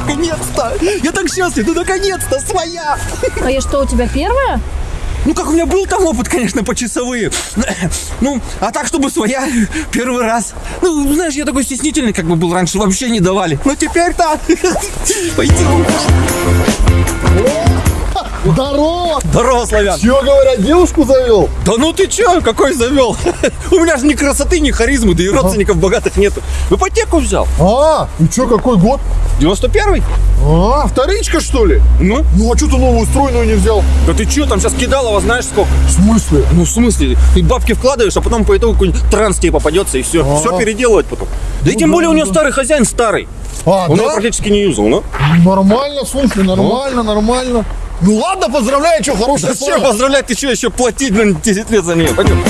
наконец-то! Я так счастлив, ну наконец-то своя! А я что, у тебя первая? Ну как у меня был там опыт, конечно, почасовые. Ну, а так, чтобы своя первый раз. Ну, знаешь, я такой стеснительный, как бы был раньше, вообще не давали. Но теперь-то пойдем. Здорово! Здорово, славян. Чего говорят, девушку завел? Да ну ты чё, какой завел? У меня же ни красоты, ни харизмы, да и родственников богатых нету. В ипотеку взял. А, и чё, какой год? 91-й? А, вторичка, что ли? Ну? Ну, а что ты новую стройную не взял? Да ты чё, там сейчас кидалово знаешь сколько? В смысле? Ну, в смысле? Ты бабки вкладываешь, а потом по итогу какой-нибудь транс тебе попадется, и все. А. Все переделывать потом. Да и тем да, более у него да. старый хозяин старый. А, Он его практически не юзал, ну? Нормально, слушай, нормально, нормально. Ну ладно, поздравляю, что хорошая пара. что поздравлять, ты что, еще платить, блин, 10 лет за нее. Пойдем.